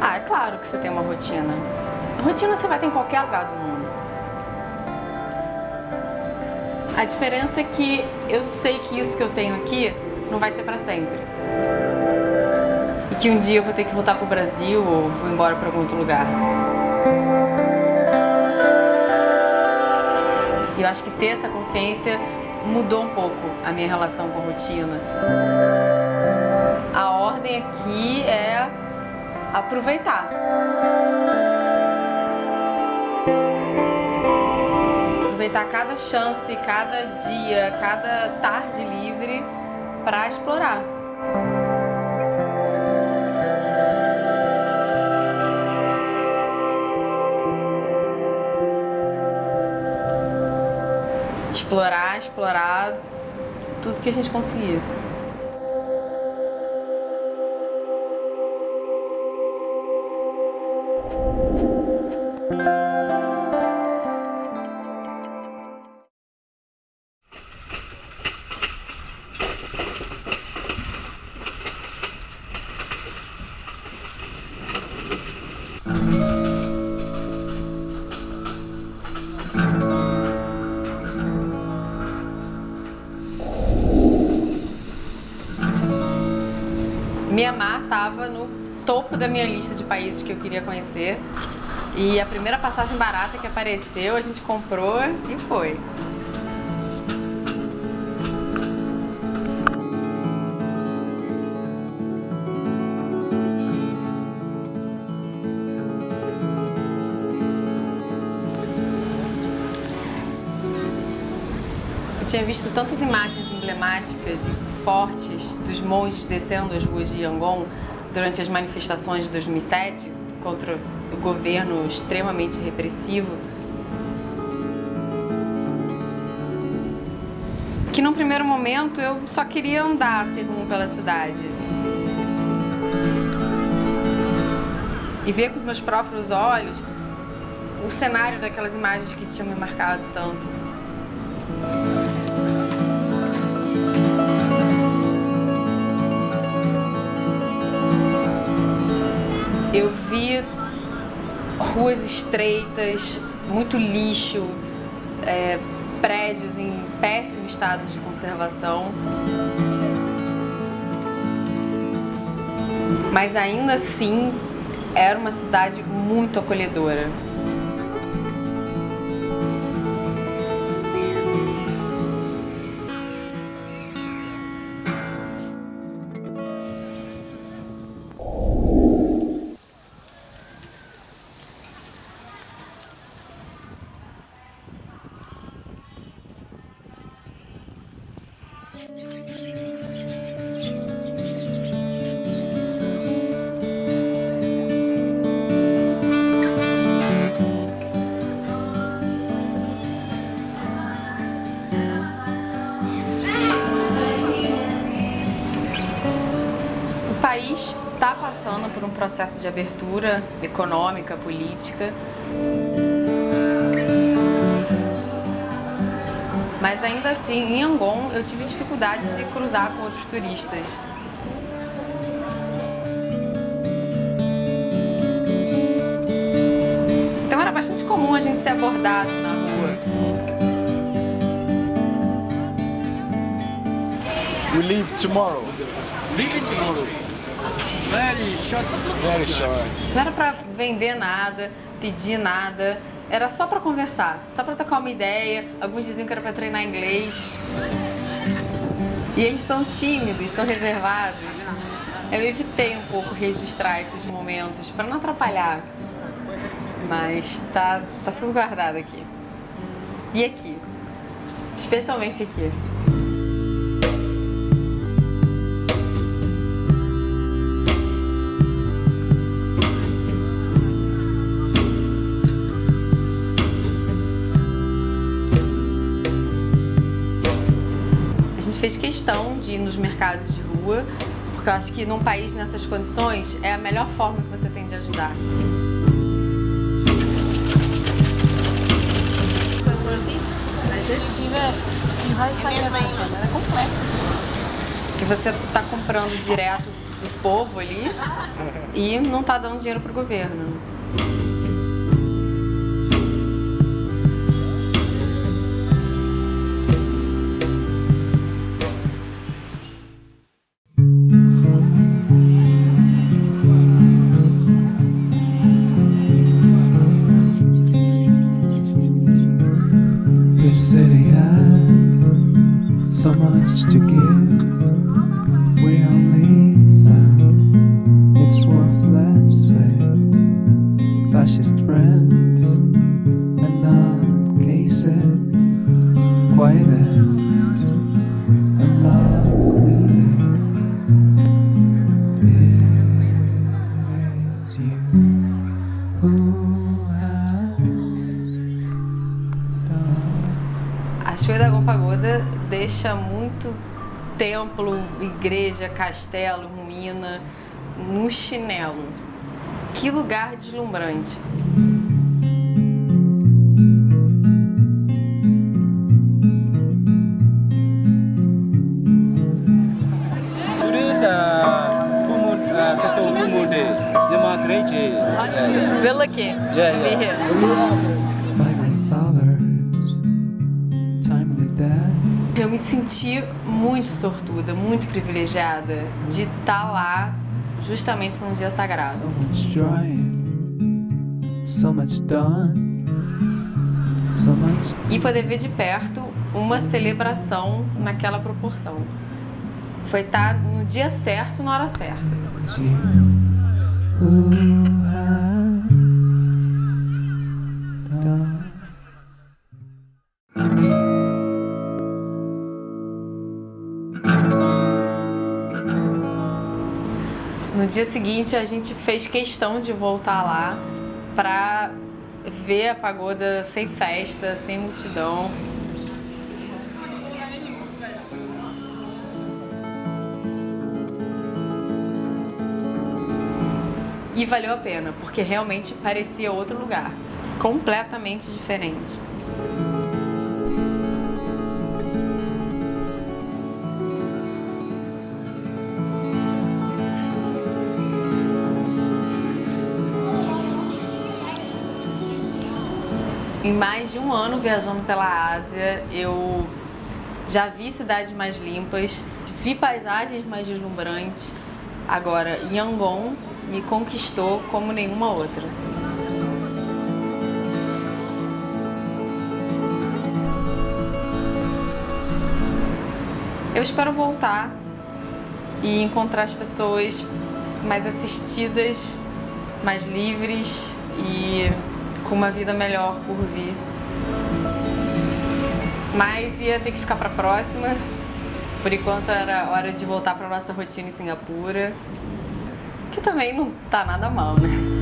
Ah, é claro que você tem uma rotina. Rotina você vai ter em qualquer lugar do mundo. A diferença é que eu sei que isso que eu tenho aqui não vai ser para sempre. E que um dia eu vou ter que voltar pro Brasil ou vou embora para algum outro lugar. E eu acho que ter essa consciência mudou um pouco a minha relação com a rotina. A ordem aqui é aproveitar. Aproveitar cada chance, cada dia, cada tarde livre para explorar. Explorar, explorar tudo que a gente conseguir. Mianmar estava no topo da minha lista de países que eu queria conhecer. E a primeira passagem barata que apareceu, a gente comprou e foi. Eu tinha visto tantas imagens emblemáticas e fortes dos monges descendo as ruas de Yangon durante as manifestações de 2007 contra o governo extremamente repressivo, que num primeiro momento eu só queria andar sem rumo pela cidade. E ver com os meus próprios olhos o cenário daquelas imagens que tinham me marcado tanto. Ruas estreitas, muito lixo, é, prédios em péssimo estado de conservação. Mas ainda assim, era uma cidade muito acolhedora. O país está passando por um processo de abertura econômica, política. Mas ainda assim, em Yangon, eu tive dificuldade de cruzar com outros turistas. Então era bastante comum a gente ser abordado na rua. We leave tomorrow. Leaving tomorrow. Very short. Very short. Não era pra vender nada, pedir nada, era só pra conversar, só pra trocar uma ideia. Alguns diziam que era pra treinar inglês. E eles são tímidos, são reservados. Eu evitei um pouco registrar esses momentos pra não atrapalhar. Mas tá, tá tudo guardado aqui. E aqui. Especialmente aqui. Gente fez questão de ir nos mercados de rua, porque eu acho que num país nessas condições é a melhor forma que você tem de ajudar. Que você tá comprando direto do povo ali e não tá dando dinheiro pro governo. So much to give. Muito templo, igreja, castelo, ruína no chinelo. Que lugar deslumbrante. Day. Yama Great Day. Yeah. Lucky Yeah, to be here. Me senti muito sortuda, muito privilegiada de estar lá justamente num dia sagrado. So much trying, so much done, so much E poder ver de perto uma celebração naquela proporção. Foi estar no dia certo, na hora certa. you No dia seguinte, a gente fez questão de voltar lá pra ver a pagoda sem festa, sem multidão. E valeu a pena, porque realmente parecia outro lugar, completamente diferente. Em mais de um ano viajando pela Ásia, eu já vi cidades mais limpas, vi paisagens mais deslumbrantes. Agora, Yangon me conquistou como nenhuma outra. Eu espero voltar e encontrar as pessoas mais assistidas, mais livres e com uma vida melhor por vir. Mas ia ter que ficar para a próxima. Por enquanto era hora de voltar para nossa rotina em Singapura, que também não tá nada mal, né?